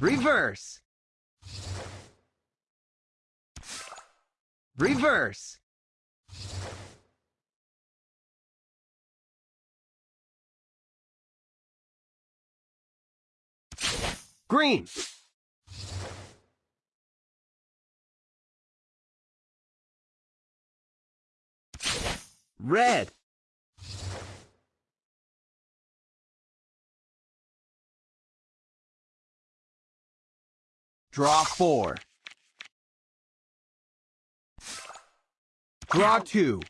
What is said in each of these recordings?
Reverse. Reverse. Green. Red. Draw four. Draw two.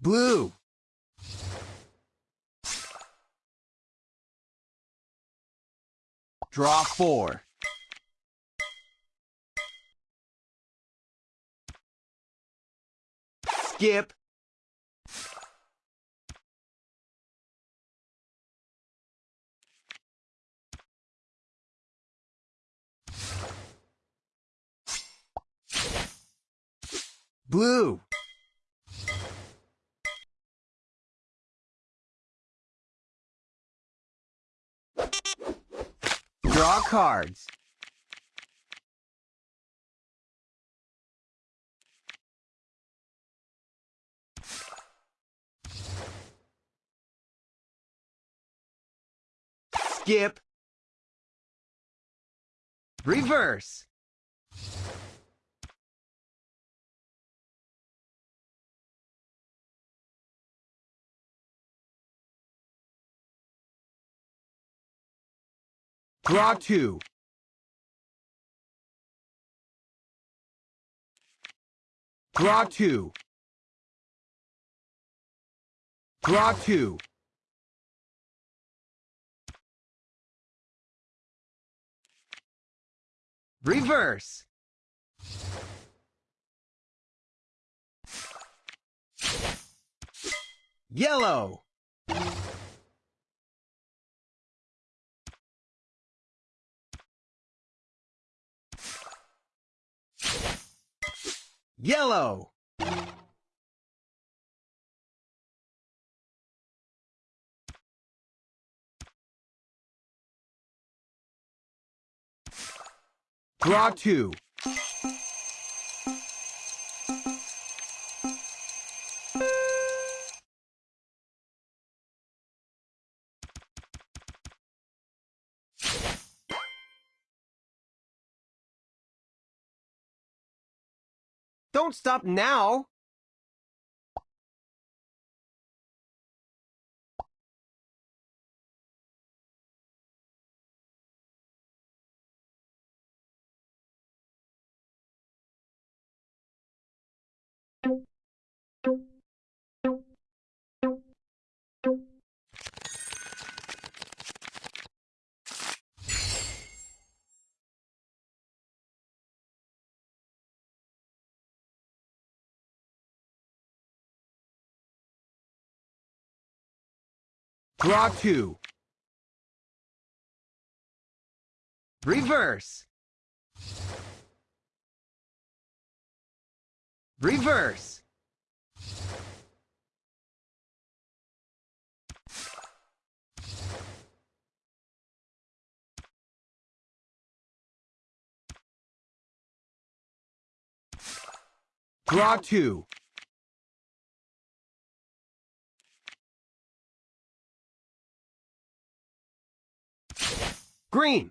Blue. Draw four. Skip. Blue. Draw cards. Skip. Reverse. Draw two. Draw two. Draw two. Reverse. Yellow. Yellow. Draw two. Don't stop now! Draw two. Reverse. Reverse. Draw two. Green.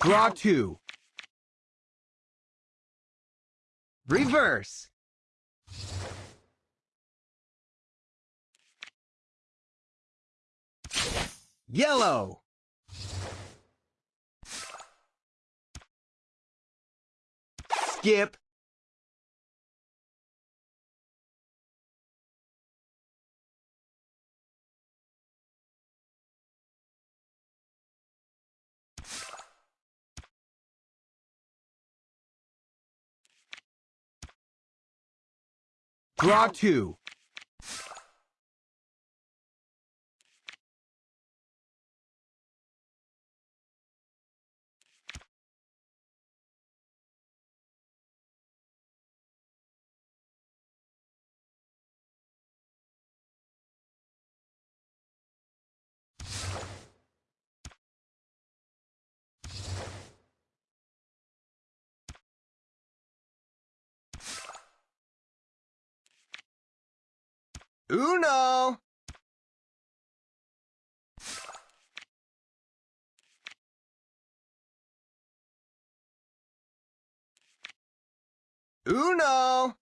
Draw two. Reverse. Yellow. Skip. Draw two. Uno. Uno.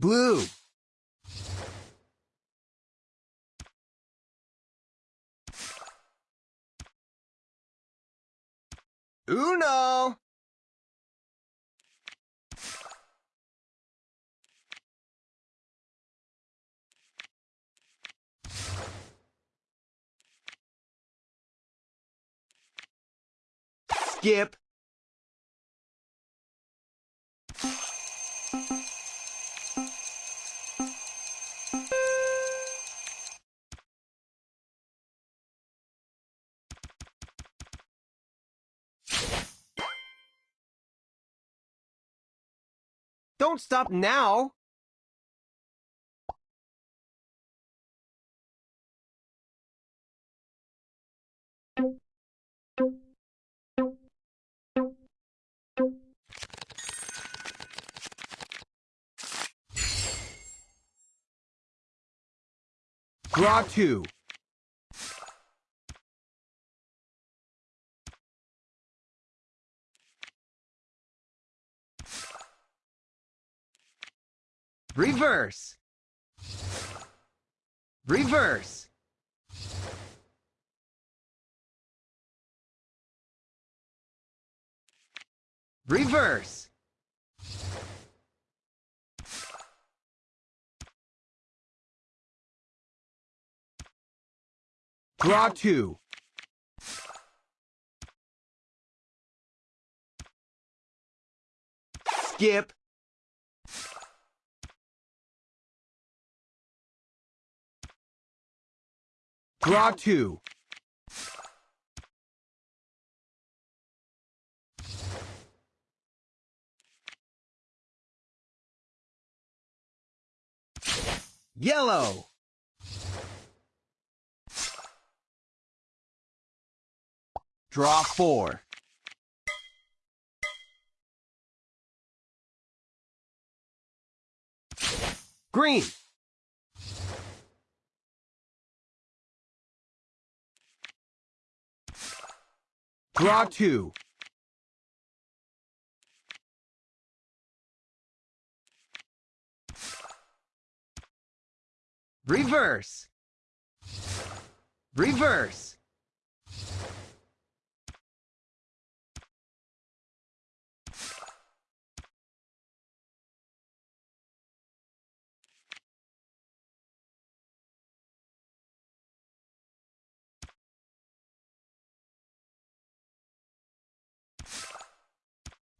Blue. Uno. Skip. Don't stop now. Draw two. Reverse. Reverse. Reverse. Draw two. Skip. Draw two. Yellow. Draw four. Green. Draw two. Reverse. Reverse.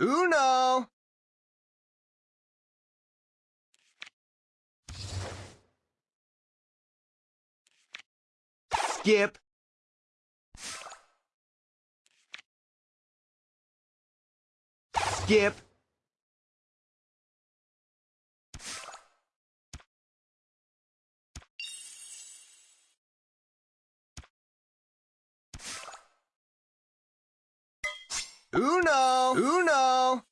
Uno. Skip. Skip. Uno. Uno.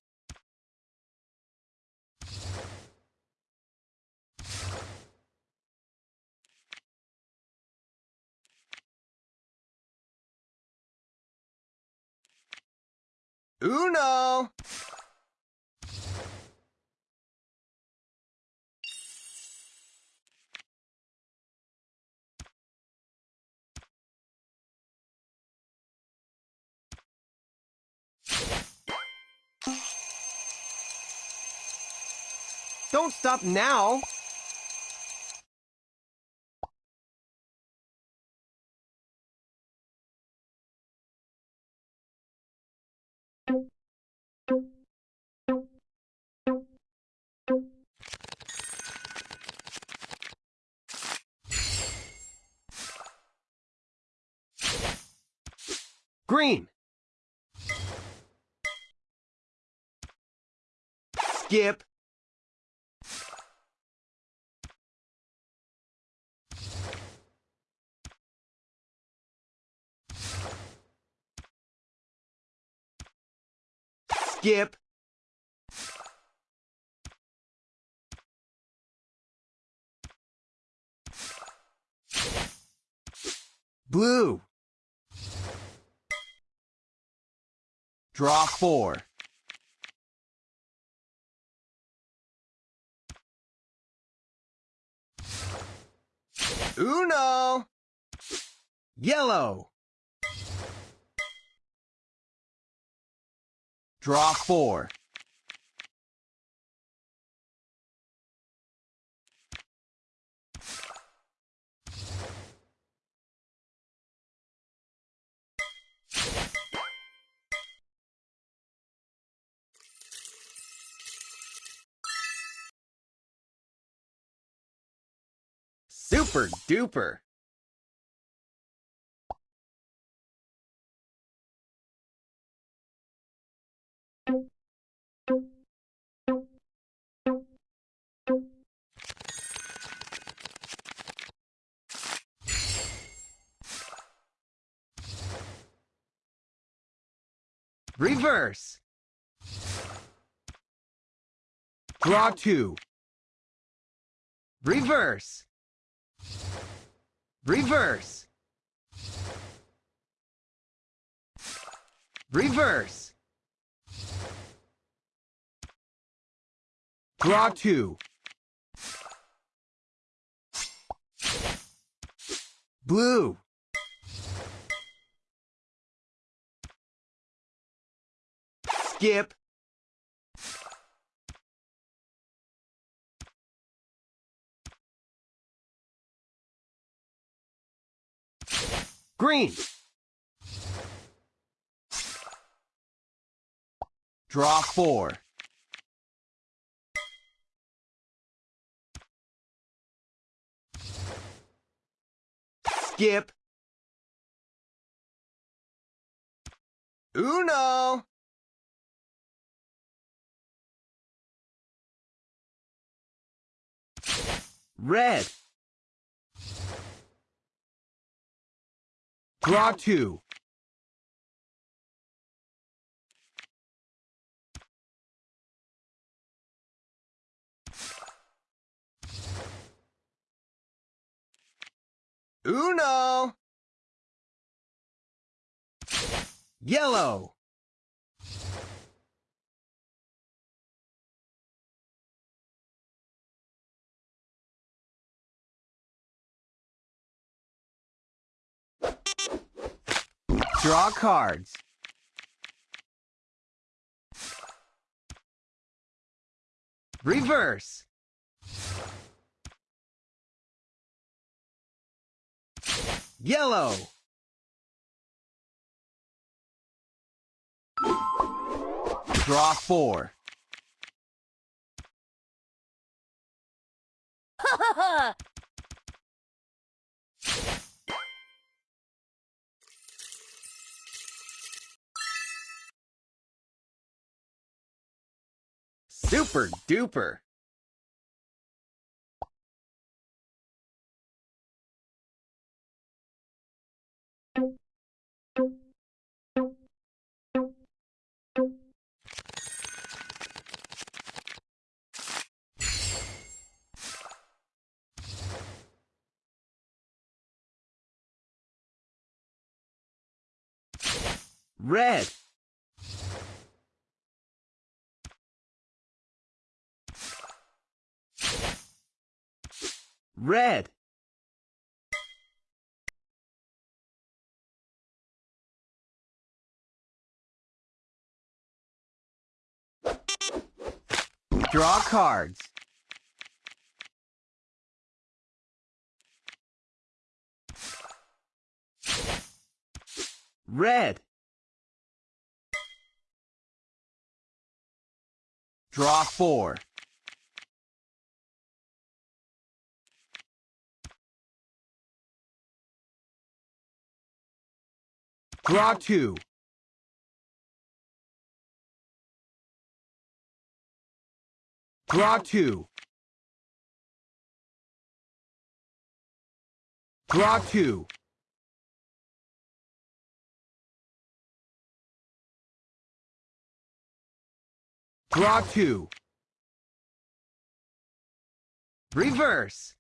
Uno. Don't stop now. Green. Skip. Skip. Blue. Draw four. Uno. Yellow. Draw four. Super duper. Reverse. Draw two. Reverse. Reverse. Reverse. Draw two. Blue. Skip. Green. Draw four. Skip. Uno. Red. Draw two. Uno. Yellow. Draw cards. Reverse. Yellow. Draw four. Ha ha ha! Super duper. Red. Red. Draw cards. Red. Draw four. Draw two. Draw two. Draw two. Draw two. Reverse.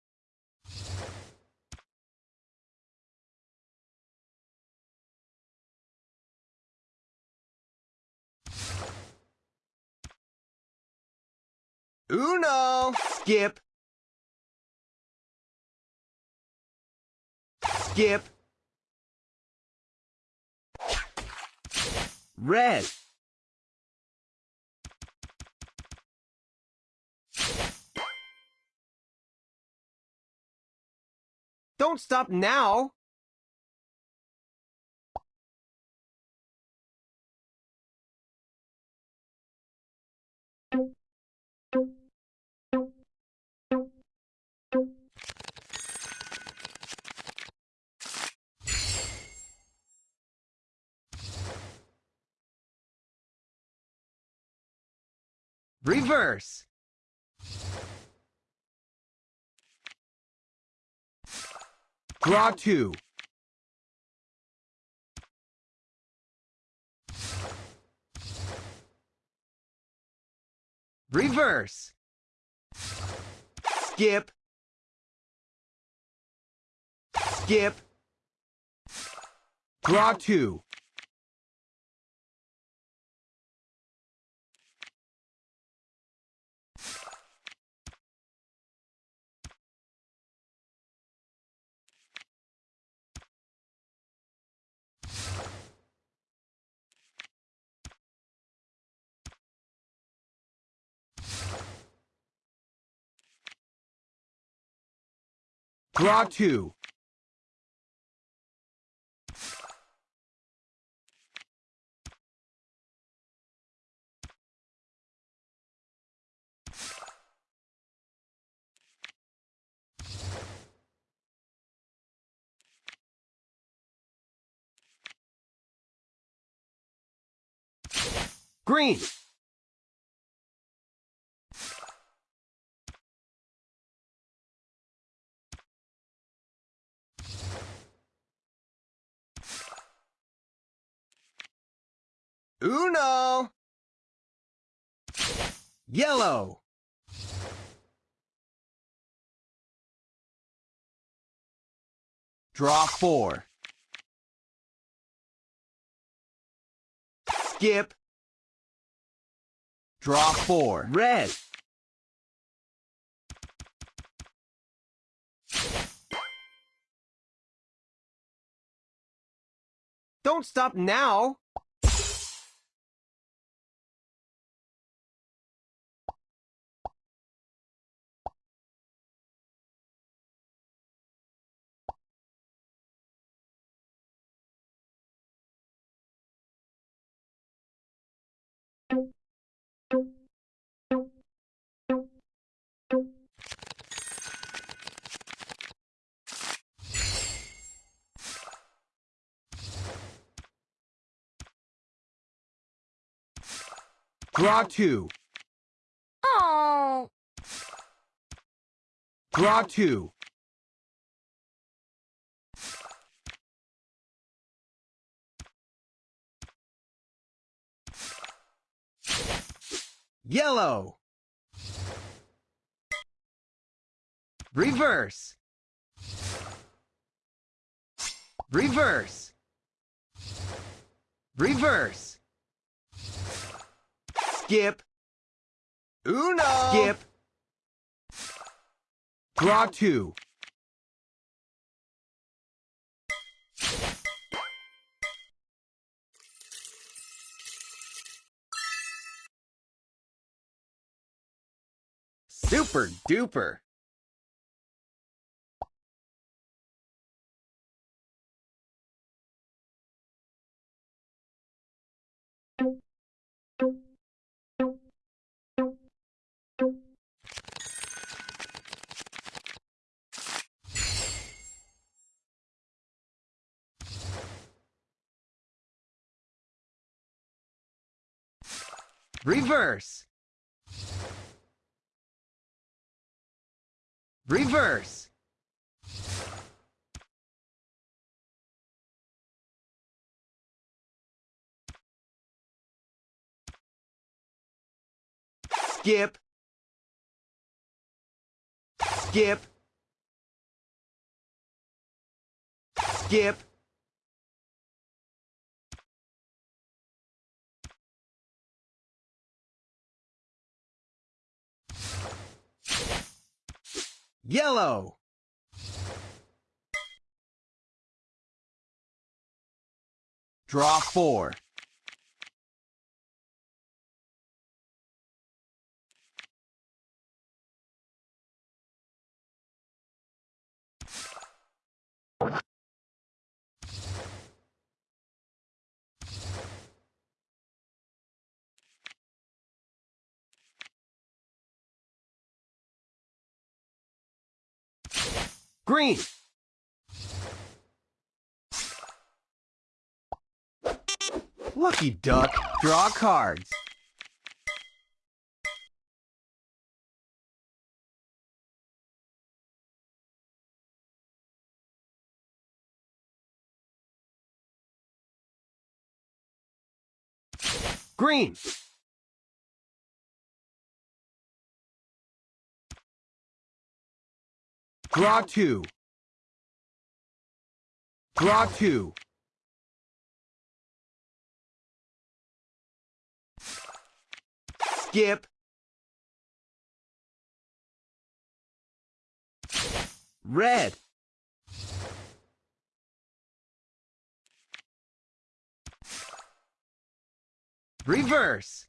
Uno. Skip. Skip. Red. Don't stop now! Reverse. Draw two. Reverse. Skip. Skip. Draw two. Draw two. Green. Uno. Yellow. Draw four. Skip. Draw four. Red. Don't stop now! Draw two. Oh. Draw two. Yellow. Reverse. Reverse. Reverse. Skip. Uno. Skip. Draw two. Super duper! Reverse! Reverse. Skip. Skip. Skip. Yellow. Draw four. Green. Lucky duck, draw cards. Green. Draw two. Draw two. Skip. Red. Reverse.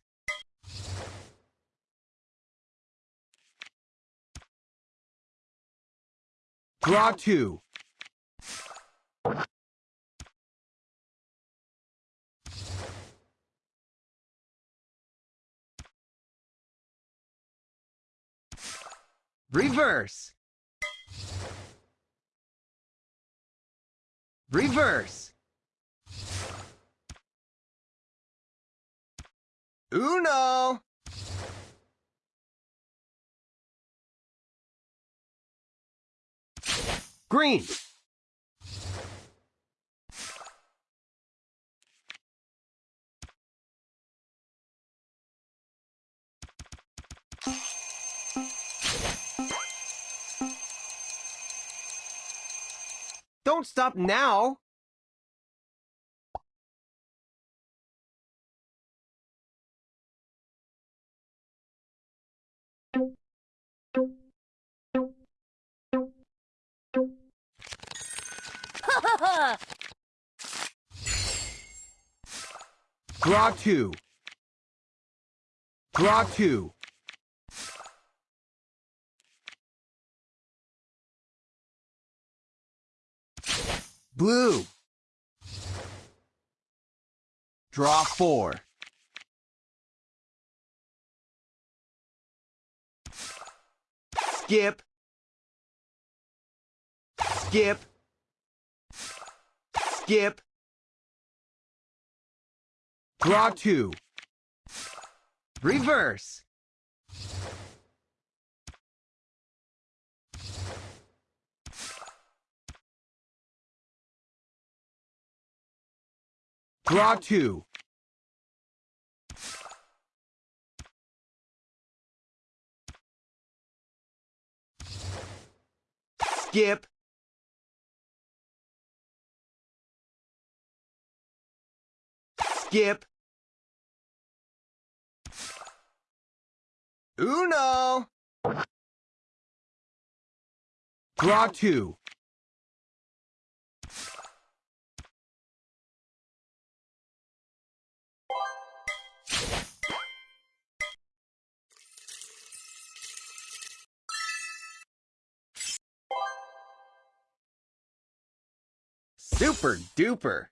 Draw two. Reverse. Reverse. Uno. Green. Don't stop now. Draw two. Draw two. Blue. Draw four. Skip. Skip. Skip. Draw two. Reverse. Draw two. Skip. Skip. Uno. Draw two. Super duper.